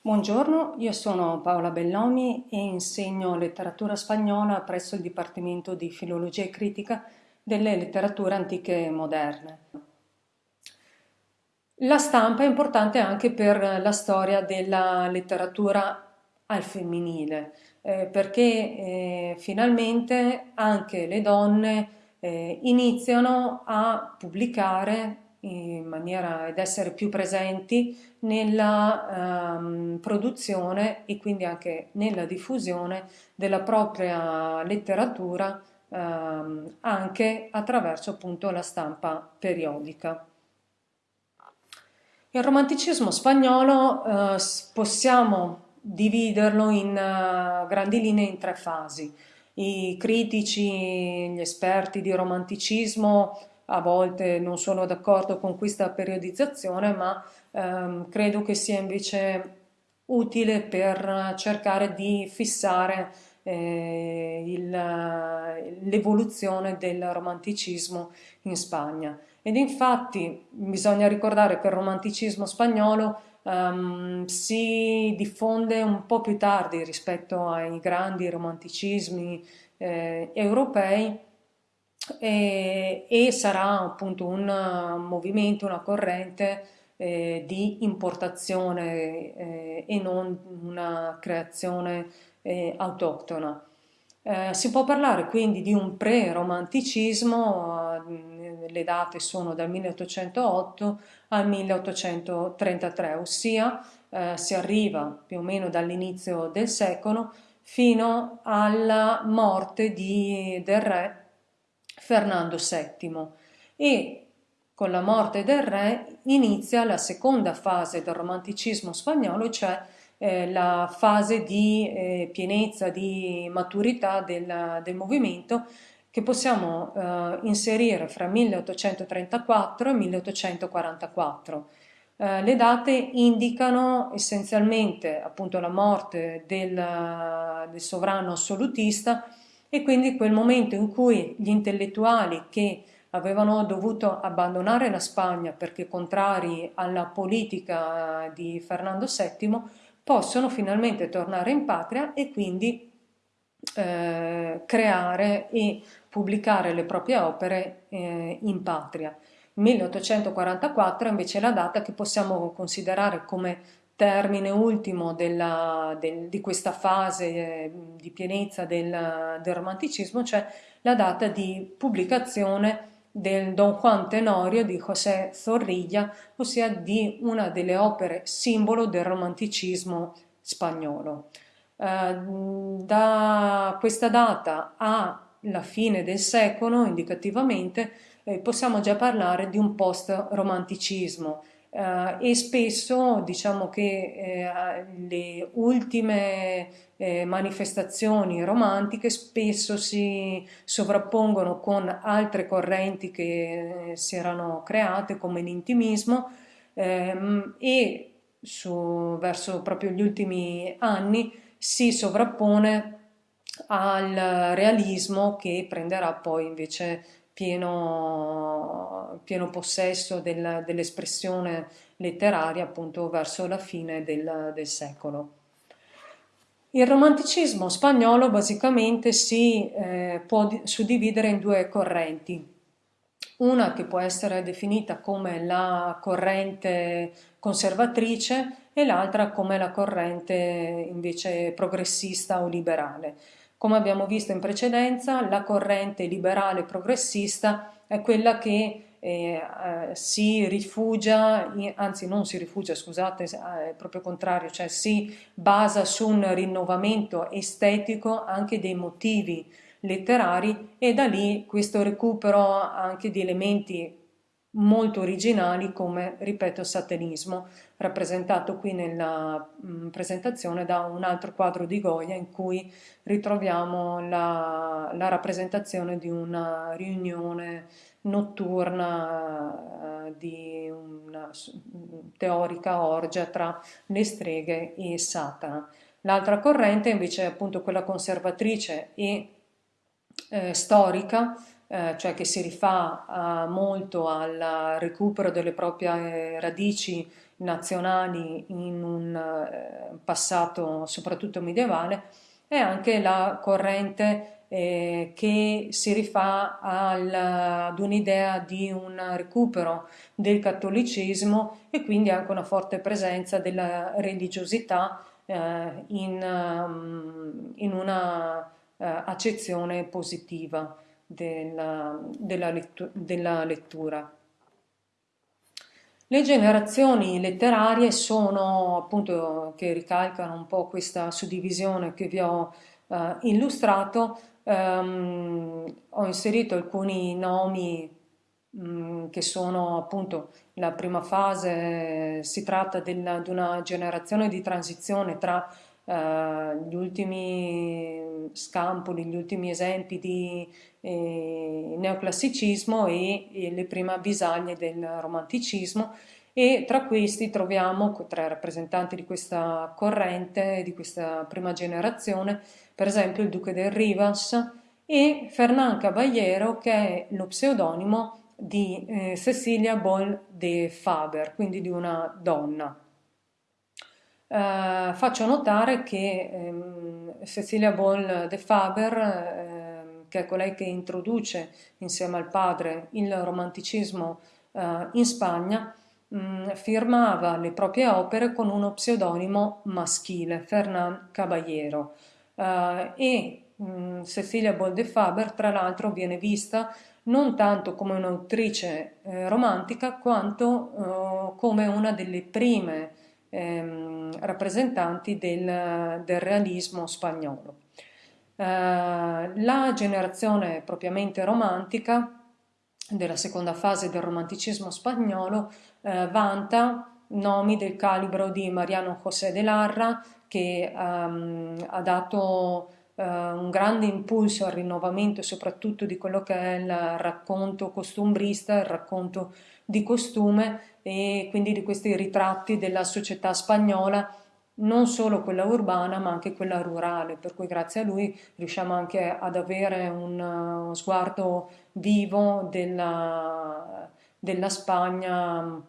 Buongiorno, io sono Paola Belloni e insegno letteratura spagnola presso il Dipartimento di Filologia e Critica delle letterature antiche e moderne. La stampa è importante anche per la storia della letteratura al femminile, eh, perché eh, finalmente anche le donne eh, iniziano a pubblicare in maniera ed essere più presenti nella um, produzione e quindi anche nella diffusione della propria letteratura um, anche attraverso appunto la stampa periodica. Il romanticismo spagnolo uh, possiamo dividerlo in uh, grandi linee in tre fasi. I critici, gli esperti di romanticismo a volte non sono d'accordo con questa periodizzazione, ma ehm, credo che sia invece utile per cercare di fissare eh, l'evoluzione del romanticismo in Spagna. Ed infatti bisogna ricordare che il romanticismo spagnolo um, si diffonde un po' più tardi rispetto ai grandi romanticismi eh, europei e, e sarà appunto un movimento, una corrente eh, di importazione eh, e non una creazione eh, autoctona. Eh, si può parlare quindi di un pre-romanticismo, eh, le date sono dal 1808 al 1833, ossia eh, si arriva più o meno dall'inizio del secolo fino alla morte di, del re Fernando VII e con la morte del re inizia la seconda fase del romanticismo spagnolo, cioè eh, la fase di eh, pienezza, di maturità del, del movimento che possiamo eh, inserire fra 1834 e 1844. Eh, le date indicano essenzialmente appunto la morte del, del sovrano assolutista e quindi quel momento in cui gli intellettuali che avevano dovuto abbandonare la Spagna perché contrari alla politica di Fernando VII possono finalmente tornare in patria e quindi eh, creare e pubblicare le proprie opere eh, in patria. 1844 invece è la data che possiamo considerare come termine ultimo della, del, di questa fase eh, di pienezza del, del, romanticismo, cioè la data di pubblicazione del Don Juan Tenorio di José Zorrilla, ossia di una delle opere simbolo del romanticismo spagnolo. Eh, da questa data alla fine del secolo, indicativamente, eh, possiamo già parlare di un post-romanticismo, Uh, e spesso diciamo che eh, le ultime eh, manifestazioni romantiche spesso si sovrappongono con altre correnti che eh, si erano create come l'intimismo ehm, e su, verso proprio gli ultimi anni si sovrappone al realismo che prenderà poi invece pieno, pieno possesso del, dell'espressione letteraria appunto verso la fine del, del secolo. Il romanticismo spagnolo basicamente si eh, può suddividere in due correnti, una che può essere definita come la corrente conservatrice e l'altra come la corrente invece progressista o liberale. Come abbiamo visto in precedenza, la corrente liberale progressista è quella che eh, eh, si rifugia, anzi non si rifugia, scusate, è proprio contrario, cioè si basa su un rinnovamento estetico anche dei motivi letterari e da lì questo recupero anche di elementi molto originali come, ripeto, satanismo, rappresentato qui nella mh, mm, presentazione da un altro quadro di Goya in cui ritroviamo la, la rappresentazione di una riunione notturna uh, di una teorica orgia tra le streghe e Satana. L'altra corrente invece è appunto quella conservatrice e eh, storica eh, cioè che si rifà eh, molto al recupero delle proprie radici nazionali in un eh, passato soprattutto medievale, è anche la corrente eh, che si rifà al, ad un'idea di un recupero del cattolicesimo e quindi anche una forte presenza della religiosità eh, in, um, in, una uh, accezione positiva della, della, lettu della lettura. Le generazioni letterarie sono appunto che ricalcano un po' questa suddivisione che vi ho uh, illustrato, um, ho inserito alcuni nomi um, che sono appunto la prima fase, si tratta di una generazione di transizione tra uh, gli ultimi scampoli, gli ultimi esempi di eh, neoclassicismo e, e le prime avvisaglie del romanticismo e tra questi troviamo, tra i rappresentanti di questa corrente, di questa prima generazione, per esempio il duca del Rivas e Fernán Caballero che è lo pseudonimo di eh, Cecilia Boll de Faber, quindi di una donna. Eh, faccio notare che ehm, Cecilia Boll de Faber, eh, che è colei che introduce insieme al padre il romanticismo eh, in Spagna, mh, mm, firmava le proprie opere con uno pseudonimo maschile, Fernán Caballero. Uh, e mh, mm, Cecilia Boldefaber tra l'altro viene vista non tanto come un'autrice eh, romantica quanto uh, come una delle prime ehm, rappresentanti del, del, realismo spagnolo. Uh, la generazione propriamente romantica della seconda fase del romanticismo spagnolo vanta nomi del calibro di Mariano José de Larra, che um, ha dato uh, un grande impulso al rinnovamento soprattutto di quello che è il racconto costumbrista, il racconto di costume e quindi di questi ritratti della società spagnola non solo quella urbana ma anche quella rurale, per cui grazie a lui riusciamo anche ad avere un sguardo vivo della, della Spagna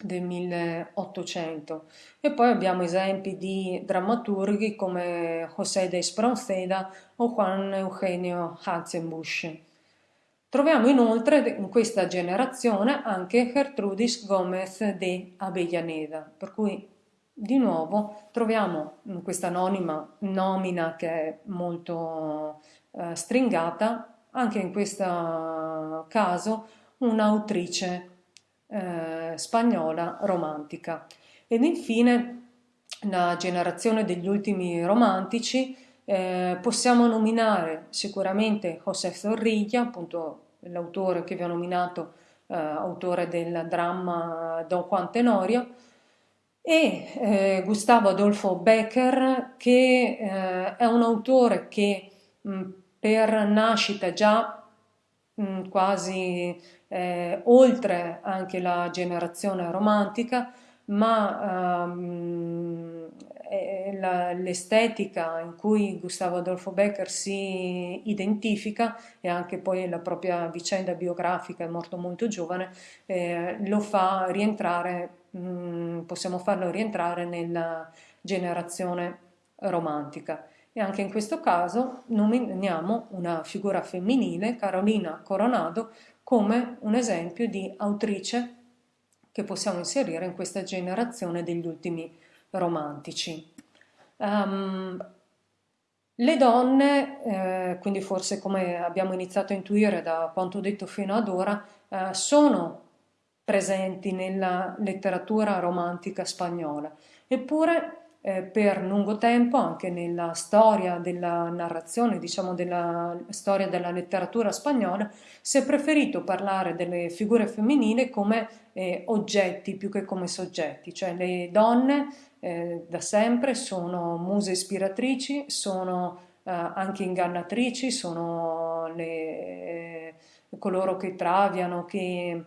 del 1800 e poi abbiamo esempi di drammaturghi come José de Espronceda o Juan Eugenio Hatzenbusch. Troviamo inoltre in questa generazione anche Gertrudis Gómez de Avellaneda, per cui di nuovo troviamo questa anonima nomina che è molto eh, stringata, anche in questo caso un'autrice eh, spagnola romantica. Ed infine la generazione degli ultimi romantici eh, possiamo nominare sicuramente José Zorrilla, appunto l'autore che vi ho nominato, eh, autore del dramma Don Juan Tenorio, e eh, Gustavo Adolfo Becker, che eh, è un autore che mh, per nascita già mh, quasi eh, oltre anche la generazione romantica, ma um, l'estetica in cui Gustavo Adolfo Becker si identifica e anche poi la propria vicenda biografica, è morto molto giovane, eh, lo fa rientrare, mh, mm, possiamo farlo rientrare nella generazione romantica. E anche in questo caso nominiamo una figura femminile, Carolina Coronado, come un esempio di autrice che possiamo inserire in questa generazione degli ultimi romantici. Um, le donne, eh, quindi forse come abbiamo iniziato a intuire da quanto detto fino ad ora, eh, sono presenti nella letteratura romantica spagnola, eppure eh, per lungo tempo anche nella storia della narrazione, diciamo della storia della letteratura spagnola, si è preferito parlare delle figure femminili come eh, oggetti più che come soggetti, cioè le donne eh, da sempre sono muse ispiratrici, sono eh, anche ingannatrici, sono le, eh, coloro che traviano, che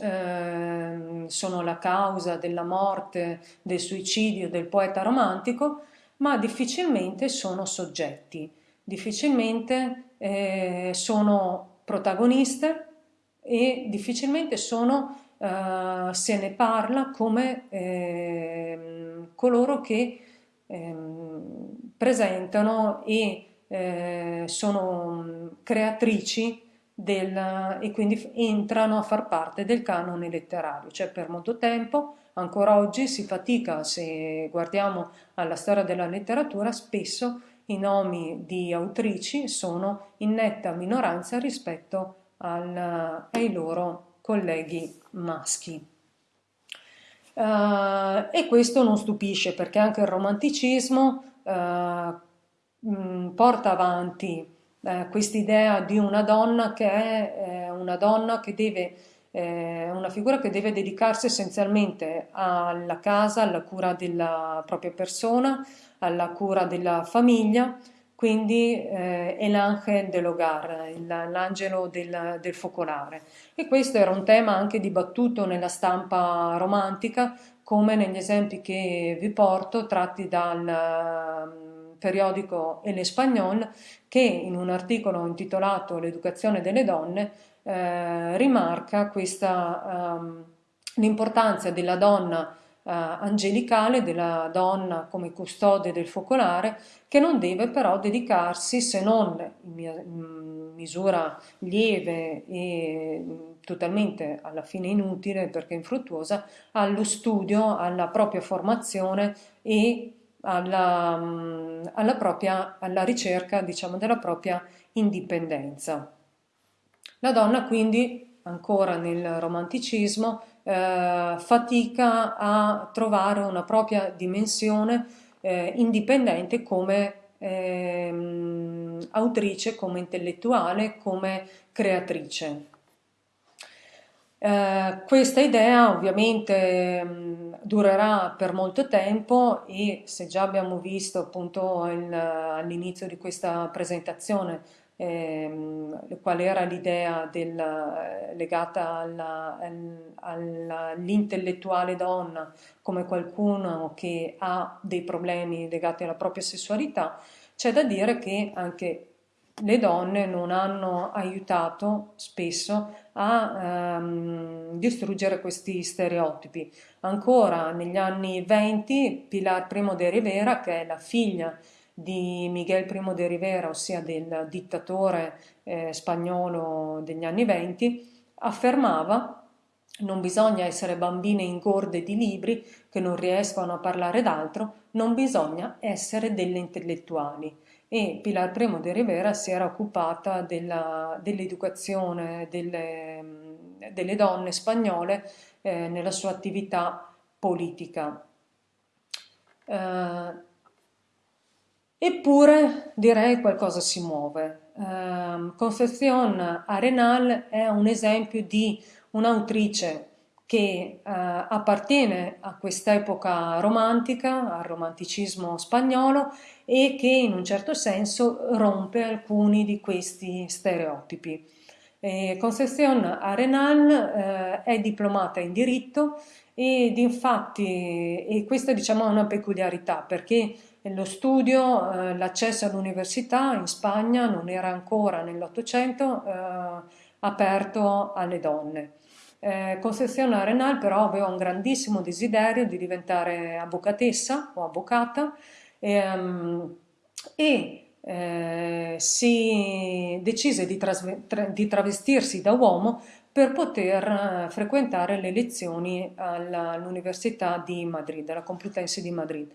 eh, sono la causa della morte, del suicidio del poeta romantico, ma difficilmente sono soggetti, difficilmente eh, sono protagoniste e difficilmente sono, eh, se ne parla come eh, coloro che ehm, presentano e eh, sono creatrici del, e quindi entrano a far parte del canone letterario, cioè per molto tempo, ancora oggi si fatica, se guardiamo alla storia della letteratura, spesso i nomi di autrici sono in netta minoranza rispetto al, ai loro colleghi maschi. Uh, e questo non stupisce perché anche il romanticismo uh, porta avanti uh, quest'idea di una donna che è una donna che deve una figura che deve dedicarsi essenzialmente alla casa, alla cura della propria persona, alla cura della famiglia, quindi eh, è l'angelo dell'hogar, l'angelo del, del, focolare. E questo era un tema anche dibattuto nella stampa romantica, come negli esempi che vi porto, tratti dal um, periodico El Espagnol, che in un articolo intitolato L'educazione delle donne eh, rimarca um, l'importanza della donna angelicale della donna come custode del focolare che non deve però dedicarsi se non in misura lieve e totalmente alla fine inutile perché infruttuosa allo studio, alla propria formazione e alla, alla, propria, alla ricerca diciamo, della propria indipendenza. La donna quindi ancora nel romanticismo eh, fatica a trovare una propria dimensione eh, indipendente come eh, autrice, come intellettuale, come creatrice. Eh, questa idea ovviamente mh, durerà per molto tempo e se già abbiamo visto appunto all'inizio di questa presentazione ehm, qual era l'idea legata all'intellettuale donna come qualcuno che ha dei problemi legati alla propria sessualità, c'è da dire che anche le donne non hanno aiutato spesso a ehm, distruggere questi stereotipi. Ancora negli anni 20 Pilar Primo de Rivera, che è la figlia di Miguel Primo de Rivera, ossia del dittatore eh, spagnolo degli anni venti, affermava non bisogna essere bambine ingorde di libri che non riescono a parlare d'altro, non bisogna essere delle intellettuali. E Pilar Primo de Rivera si era occupata dell'educazione delle, delle, donne spagnole eh, nella sua attività politica. Eh, Eppure direi qualcosa si muove. Eh, Concepción Arenal è un esempio di un'autrice che eh, appartiene a quest'epoca romantica, al romanticismo spagnolo e che in un certo senso rompe alcuni di questi stereotipi. Eh, Concepción Arenal eh, è diplomata in diritto ed infatti, e questa diciamo è una peculiarità perché lo studio, eh, l'accesso all'università in Spagna non era ancora nell'Ottocento eh, aperto alle donne. Eh, Concezione Arenal però aveva un grandissimo desiderio di diventare avvocatessa o avvocata ehm, e eh, si decise di, di, travestirsi da uomo per poter eh, frequentare le lezioni all'Università di Madrid, alla Complutense di Madrid.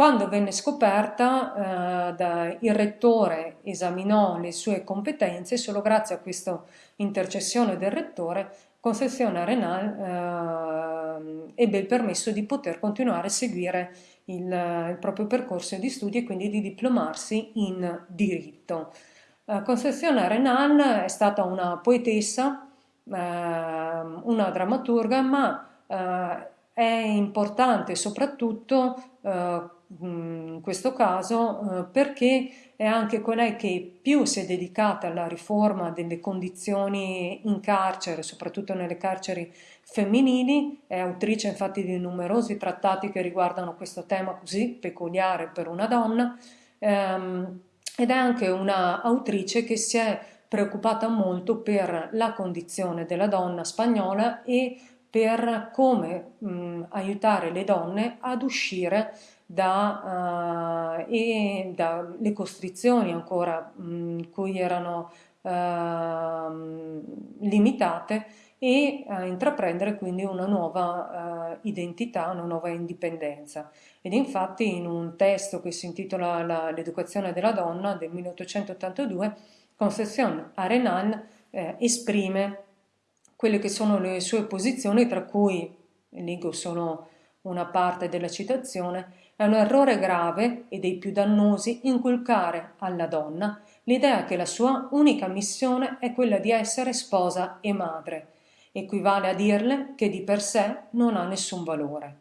Quando venne scoperta, eh, da, il rettore esaminò le sue competenze e solo grazie a questa intercessione del rettore Concezione Arenal eh, ebbe il permesso di poter continuare a seguire il, il, proprio percorso di studi e quindi di diplomarsi in diritto. Eh, Concezione Arenal è stata una poetessa, eh, una drammaturga, ma eh, è importante soprattutto eh, in questo caso eh, perché è anche colei che più si è dedicata alla riforma delle condizioni in carcere, soprattutto nelle carceri femminili, è autrice infatti di numerosi trattati che riguardano questo tema così peculiare per una donna. Ehm, ed è anche una autrice che si è preoccupata molto per la condizione della donna spagnola e per come mh, aiutare le donne ad uscire da, uh, e dalle costrizioni ancora mh, cui erano uh, limitate e a intraprendere quindi una nuova uh, identità, una nuova indipendenza. Ed infatti in un testo che si intitola L'educazione della donna del 1882, Concepción Arenal eh, esprime quelle che sono le sue posizioni, tra cui, leggo solo una parte della citazione, è un errore grave e dei più dannosi inculcare alla donna l'idea che la sua unica missione è quella di essere sposa e madre, equivale a dirle che di per sé non ha nessun valore.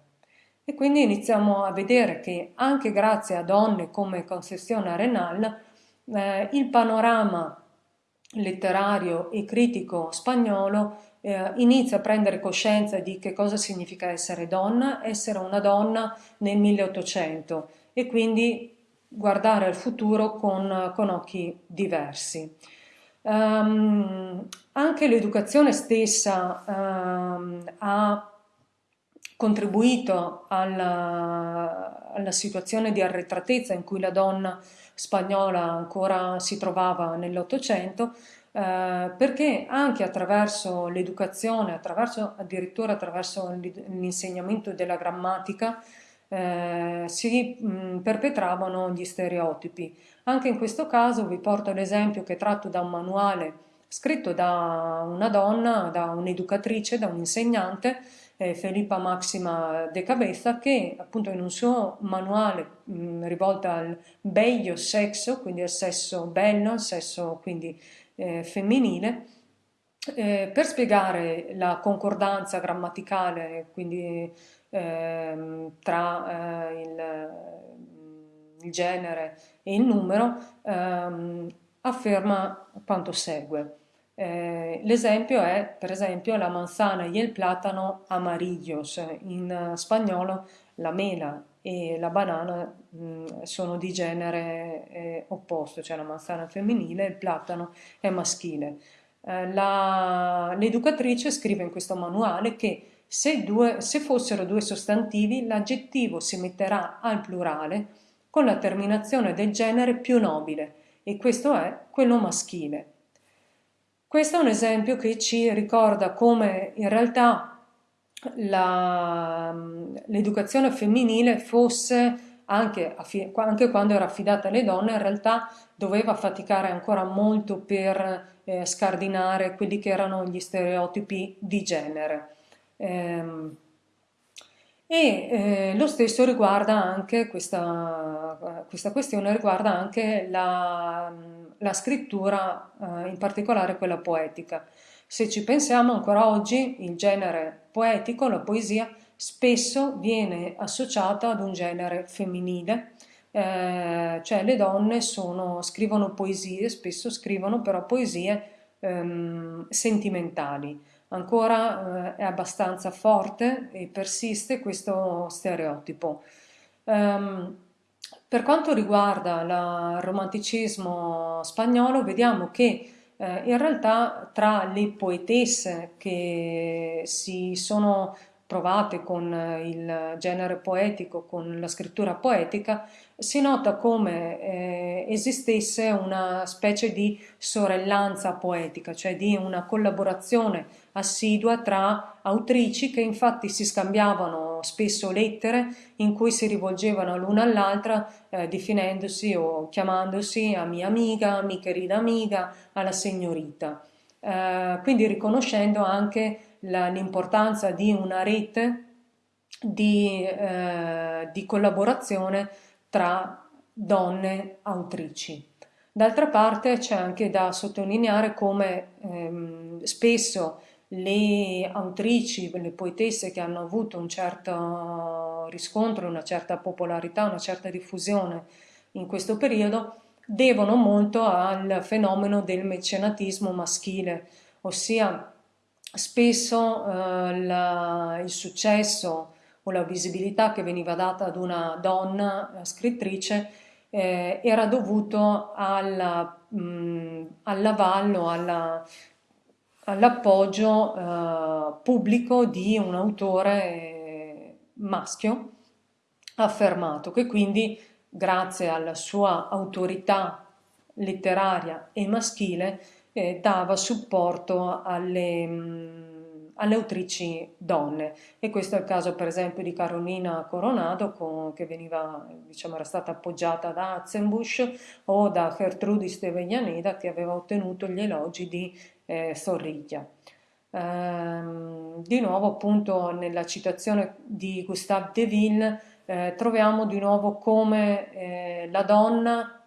E quindi iniziamo a vedere che anche grazie a donne come Concezione Arenal eh, il panorama letterario e critico spagnolo eh, inizia a prendere coscienza di che cosa significa essere donna, essere una donna nel 1800 e quindi guardare al futuro con, con occhi diversi. Um, anche l'educazione stessa um, ha contribuito alla, alla, situazione di arretratezza in cui la donna spagnola ancora si trovava nell'Ottocento, eh, perché anche attraverso l'educazione, attraverso, addirittura attraverso l'insegnamento della grammatica, eh, si mh, perpetravano gli stereotipi. Anche in questo caso vi porto l'esempio che tratto da un manuale scritto da una donna, da un'educatrice, da un'insegnante, eh, Felipa Maxima de Cabeza, che appunto in un suo manuale mh, rivolto al bello sesso, quindi al sesso bello, al sesso quindi eh, femminile, eh, per spiegare la concordanza grammaticale, quindi ehm, tra eh, il, il, genere e il numero, ehm, afferma quanto segue. Eh, l'esempio è, per esempio, la manzana y el plátano amarillos, in spagnolo la mela e la banana mh, sono di genere eh, opposto, cioè la manzana è femminile e il platano è maschile. Eh, l'educatrice scrive in questo manuale che se, due, se fossero due sostantivi l'aggettivo si metterà al plurale con la terminazione del genere più nobile e questo è quello maschile. Questo è un esempio che ci ricorda come in realtà l'educazione femminile fosse anche, anche, quando era affidata alle donne, in realtà doveva faticare ancora molto per eh, scardinare quelli che erano gli stereotipi di genere. Ehm, e eh, lo stesso riguarda anche questa, questa questione, riguarda anche la, la scrittura, eh, in particolare quella poetica. Se ci pensiamo ancora oggi il genere poetico, la poesia, spesso viene associata ad un genere femminile, eh, cioè le donne sono, scrivono poesie, spesso scrivono però poesie ehm, sentimentali ancora eh, è abbastanza forte e persiste questo stereotipo. Um, per quanto riguarda il romanticismo spagnolo, vediamo che eh, in realtà tra le poetesse che si sono provate con il genere poetico, con la scrittura poetica, si nota come eh, esistesse una specie di sorellanza poetica, cioè di una collaborazione assidua tra autrici che infatti si scambiavano spesso lettere in cui si rivolgevano l'una all'altra eh, definendosi o chiamandosi a mia amiga, mi querida amiga, alla signorita. Eh, quindi riconoscendo anche l'importanza di una rete di, eh, di collaborazione tra donne autrici. D'altra parte c'è anche da sottolineare come ehm, spesso le autrici, le poetesse che hanno avuto un certo riscontro, una certa popolarità, una certa diffusione in questo periodo, devono molto al fenomeno del mecenatismo maschile, ossia spesso eh, la, il successo o la visibilità che veniva data ad una donna scrittrice eh, era dovuto alla mh, all'avallo, alla, all'appoggio eh, pubblico di un autore eh, maschio affermato che quindi grazie alla sua autorità letteraria e maschile eh, dava supporto alle, mh, mm, alle, autrici donne. E questo è il caso per esempio di Carolina Coronado con, che veniva, diciamo, era stata appoggiata da Atzenbusch o da Gertrudis de Veglianeda che aveva ottenuto gli elogi di eh, Zorriglia. Ehm, di nuovo appunto nella citazione di Gustave de Ville eh, troviamo di nuovo come eh, la donna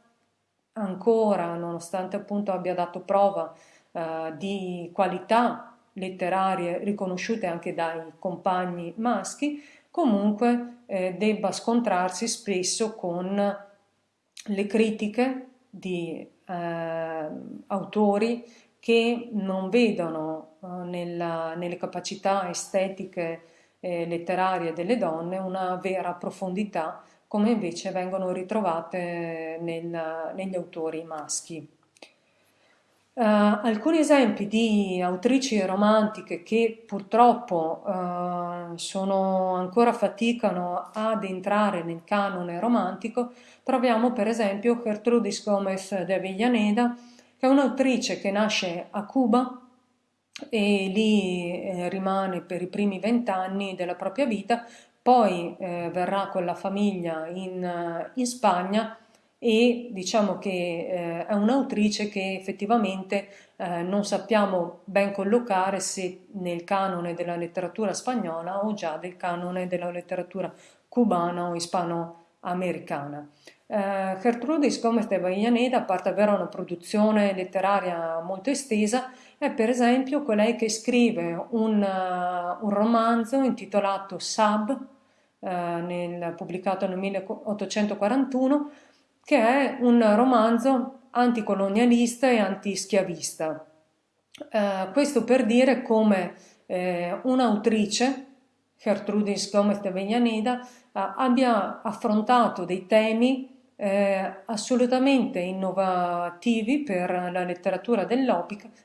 ancora, nonostante appunto abbia dato prova eh, di qualità letterarie riconosciute anche dai compagni maschi, comunque eh, debba scontrarsi spesso con le critiche di eh, autori che non vedono eh, nella, nelle capacità estetiche e letterarie delle donne una vera profondità come invece vengono ritrovate nel, negli autori maschi. Uh, alcuni esempi di autrici romantiche che purtroppo uh, sono, ancora faticano ad entrare nel canone romantico troviamo per esempio Gertrudis Gomez de Villaneda che è un'autrice che nasce a Cuba e lì eh, rimane per i primi vent'anni della propria vita poi eh, verrà con la famiglia in, eh, in Spagna e diciamo che eh, è un'autrice che effettivamente eh, non sappiamo ben collocare se nel canone della letteratura spagnola o già del canone della letteratura cubana o ispanoamericana. Eh, Gertrudis Gomez de Vallaneda, a parte avere una produzione letteraria molto estesa, è per esempio colei che scrive un, uh, un romanzo intitolato Sab, uh, nel, pubblicato nel 1841, che è un romanzo anticolonialista e antischiavista. Uh, questo per dire come un'autrice, Gertrudis Gomez de Vallaneda, abbia affrontato dei temi eh, assolutamente innovativi per la letteratura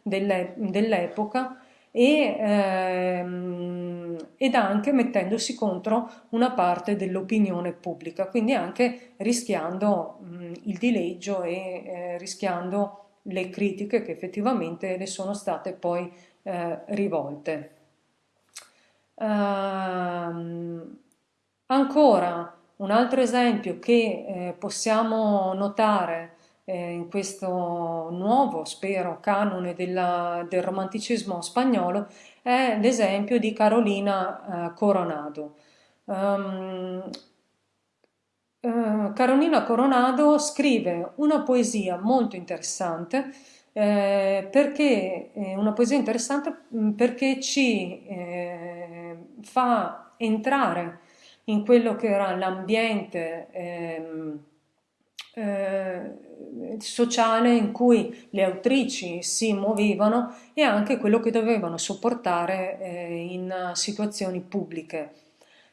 dell'epoca e, ehm, ed anche mettendosi contro una parte dell'opinione pubblica, quindi anche rischiando mh, il dileggio e eh, rischiando le critiche che effettivamente le sono state poi eh, rivolte. Uh, ancora un altro esempio che eh, possiamo notare eh, in questo nuovo, spero, canone della, del romanticismo spagnolo è l'esempio di Carolina eh, Coronado. Um, Carolina Coronado scrive una poesia molto interessante eh, perché eh, una poesia interessante mm, perché ci eh, fa entrare in quello che era l'ambiente ehm, eh, sociale in cui le autrici si muovevano e anche quello che dovevano sopportare eh, in situazioni pubbliche.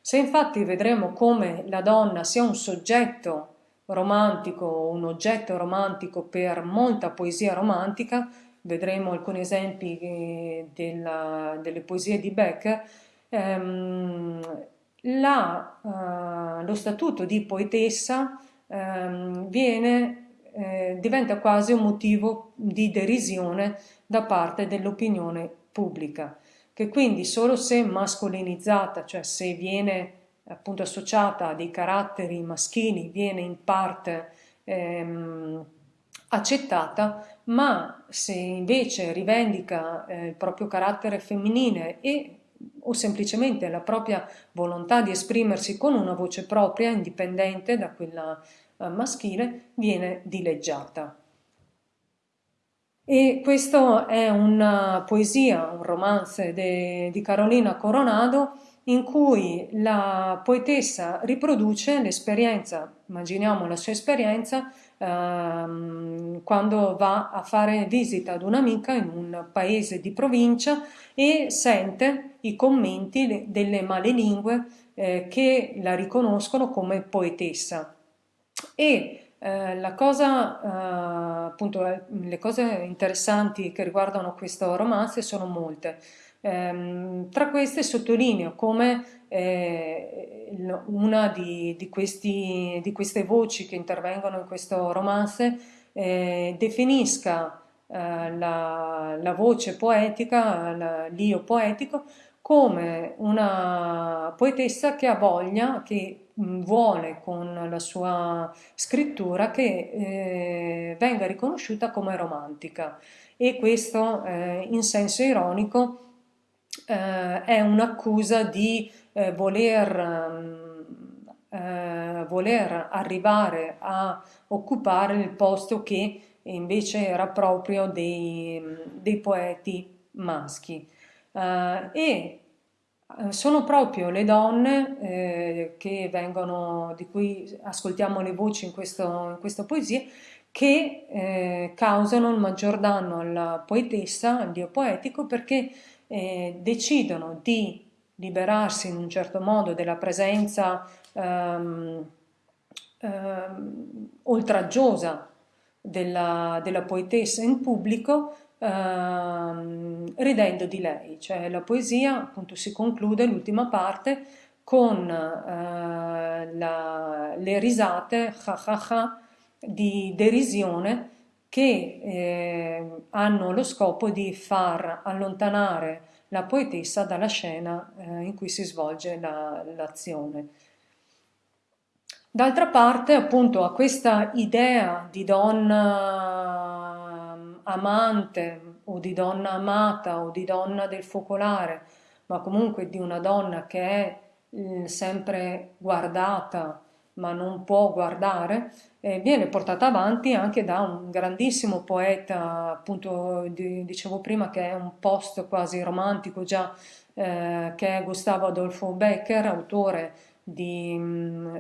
Se infatti vedremo come la donna sia un soggetto romantico, un oggetto romantico per molta poesia romantica, vedremo alcuni esempi eh, della, delle poesie di Becker, ehm, la, uh, lo statuto di poetessa um, viene, eh, diventa quasi un motivo di derisione da parte dell'opinione pubblica, che quindi solo se mascolinizzata, cioè se viene appunto associata a dei caratteri maschili, viene in parte ehm, accettata, ma se invece rivendica eh, il proprio carattere femminile e o semplicemente la propria volontà di esprimersi con una voce propria, indipendente da quella eh, maschile, viene dileggiata. E questo è una poesia, un romance de, di Carolina Coronado in cui la poetessa riproduce l'esperienza, immaginiamo la sua esperienza, ehm, quando va a fare visita ad un'amica in un paese di provincia e sente i commenti delle malelingue eh, che la riconoscono come poetessa. E eh, la cosa, eh, appunto, le cose interessanti che riguardano questo romanzo sono molte. Ehm, tra queste sottolineo come eh, una di, di, questi, di, queste voci che intervengono in questo romanzo eh, definisca eh, la, la, voce poetica, l'io poetico, come una poetessa che ha voglia, che vuole con la sua scrittura che eh, venga riconosciuta come romantica. E questo eh, in senso ironico eh, è un'accusa di eh, voler, eh, voler arrivare a occupare il posto che invece era proprio dei, dei poeti maschi. Uh, e sono proprio le donne eh, vengono, di cui ascoltiamo le voci in, questo, in questa poesia, che eh, causano il maggior danno alla poetessa, al dio poetico, perché eh, decidono di liberarsi in un certo modo della presenza ehm, ehm, oltraggiosa della, della, poetessa in pubblico ehm, ridendo di lei, cioè la poesia appunto si conclude l'ultima parte con eh, la, le risate ha ha ha di derisione che eh, hanno lo scopo di far allontanare la poetessa dalla scena eh, in cui si svolge l'azione. La, D'altra parte, appunto, a questa idea di donna mm, amante o di donna amata o di donna del focolare, ma comunque di una donna che è eh, sempre guardata ma non può guardare, eh, viene portata avanti anche da un grandissimo poeta, appunto di, dicevo prima che è un post quasi romantico già, eh, che è Gustavo Adolfo Becker, autore di, mm,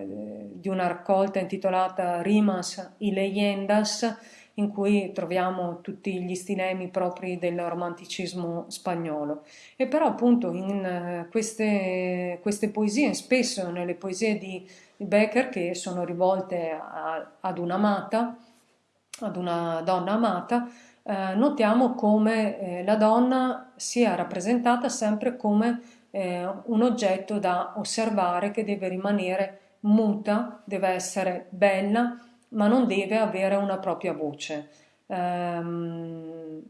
di una raccolta intitolata Rimas y Leyendas, in cui troviamo tutti gli stilemi propri del romanticismo spagnolo. E però appunto in eh, queste, queste poesie, spesso nelle poesie di Becker che sono rivolte a, ad un'amata, ad una donna amata, eh, notiamo come eh, la donna sia rappresentata sempre come eh, un oggetto da osservare che deve rimanere muta, deve essere bella, ma non deve avere una propria voce. Um,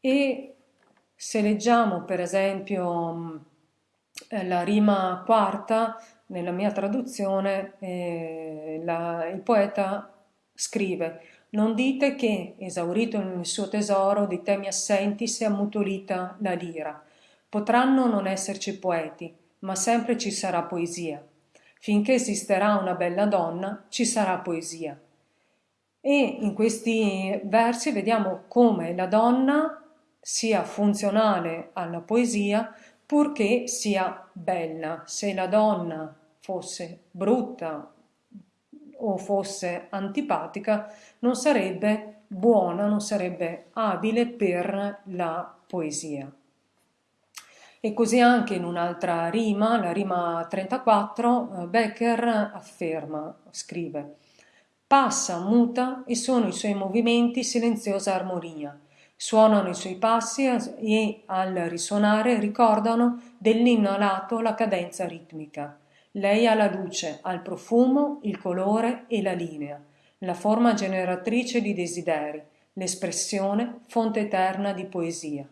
e se leggiamo per esempio eh, la rima quarta, nella mia traduzione, eh, la, il poeta scrive non dite che, esaurito il suo tesoro, di temi assenti si è ammutolita la lira. Potranno non esserci poeti, ma sempre ci sarà poesia. Finché esisterà una bella donna, ci sarà poesia. E in questi versi vediamo come la donna sia funzionale alla poesia purché sia bella. Se la donna fosse brutta o fosse antipatica, non sarebbe buona, non sarebbe abile per la poesia. E così anche in un'altra rima, la rima 34, eh, Becker afferma, scrive Passa, muta e sono i suoi movimenti silenziosa armonia. Suonano i suoi passi e al risuonare ricordano dell'inno alato la cadenza ritmica. Lei ha la luce, ha il profumo, il colore e la linea, la forma generatrice di desideri, l'espressione fonte eterna di poesia.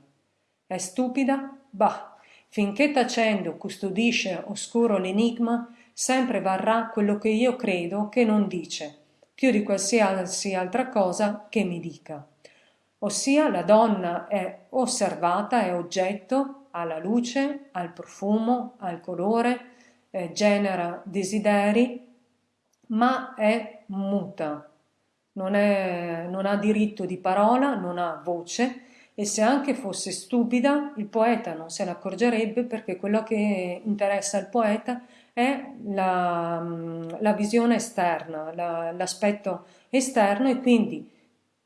È stupida? Bah, Finché tacendo custodisce oscuro l'enigma, sempre varrà quello che io credo che non dice, più di qualsiasi altra cosa che mi dica. Ossia la donna è osservata, è oggetto, ha la luce, ha il profumo, ha il colore, eh, genera desideri, ma è muta, non, è, non ha diritto di parola, non ha voce, e se anche fosse stupida il poeta non se ne accorgerebbe perché quello che interessa al poeta è la, la visione esterna, la, l'aspetto esterno e quindi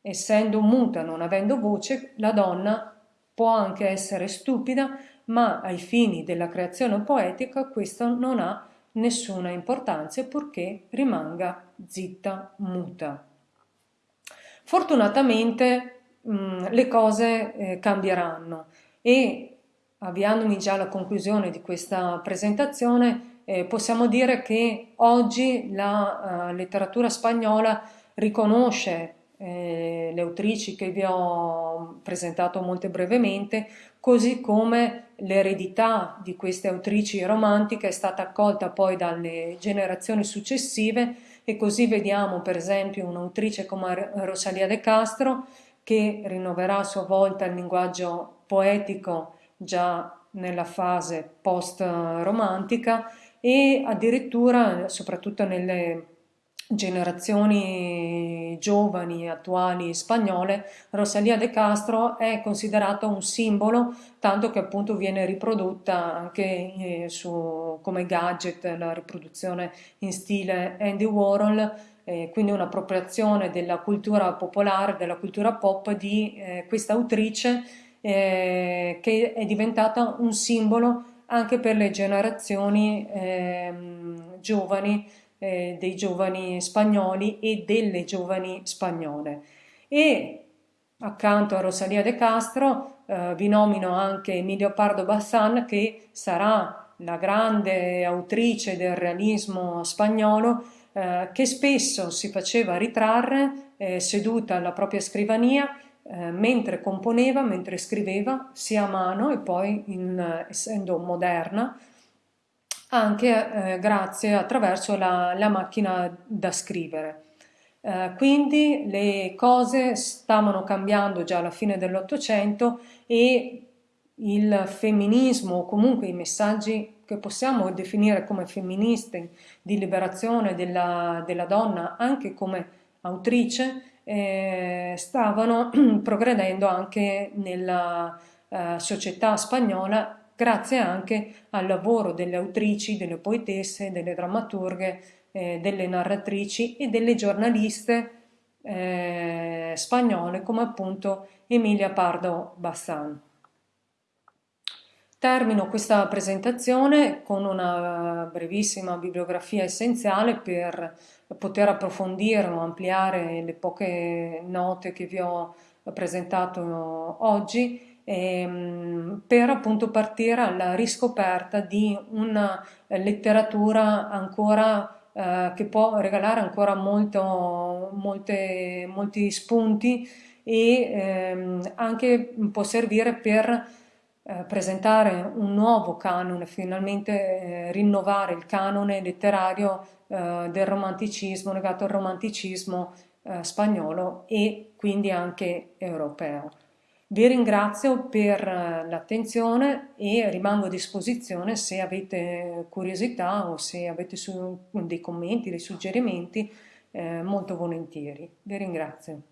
essendo muta, non avendo voce, la donna può anche essere stupida, ma ai fini della creazione poetica questo non ha nessuna importanza purché rimanga zitta, muta. Fortunatamente mh, mm, le cose eh, cambieranno e avviandomi già alla conclusione di questa presentazione eh, possiamo dire che oggi la uh, letteratura spagnola riconosce eh, le autrici che vi ho presentato molto brevemente, così come l'eredità di queste autrici romantiche è stata accolta poi dalle generazioni successive e così vediamo per esempio un'autrice come Rosalia de Castro che rinnoverà a sua volta il linguaggio poetico già nella fase post-romantica e addirittura, soprattutto nelle generazioni giovani attuali spagnole, Rosalía de Castro è considerata un simbolo, tanto che appunto viene riprodotta anche eh, su, come gadget, la riproduzione in stile Andy Warhol, eh, quindi un'appropriazione della cultura popolare, della cultura pop di eh, questa autrice eh, che è diventata un simbolo anche per le generazioni ehm, giovani eh, dei giovani spagnoli e delle giovani spagnole. E accanto a Rosalia de Castro eh, vi nomino anche Emilio Pardo Bassan che sarà la grande autrice del realismo spagnolo eh, che spesso si faceva ritrarre eh, seduta alla propria scrivania eh, mentre componeva, mentre scriveva sia a mano e poi in, essendo moderna anche eh, grazie attraverso la, la, macchina da scrivere. Eh, quindi le cose stavano cambiando già alla fine dell'Ottocento e il femminismo o comunque i messaggi che possiamo definire come femministi di liberazione della, della donna anche come autrice eh, stavano progredendo anche nella eh, società spagnola grazie anche al lavoro delle autrici, delle poetesse, delle drammaturghe, eh, delle narratrici e delle giornaliste eh, spagnole come appunto Emilia Pardo Bassan. Termino questa presentazione con una brevissima bibliografia essenziale per poter approfondire o ampliare le poche note che vi ho presentato oggi ehm, per appunto partire alla riscoperta di una letteratura ancora eh, che può regalare ancora molto, molte, molti spunti e ehm, anche può servire per eh, presentare un nuovo canone, finalmente eh, rinnovare il canone letterario eh, del romanticismo, legato al romanticismo eh, spagnolo e quindi anche europeo. Vi ringrazio per eh, l'attenzione e rimango a disposizione se avete curiosità o se avete dei commenti, dei suggerimenti, eh, molto volentieri. Vi ringrazio.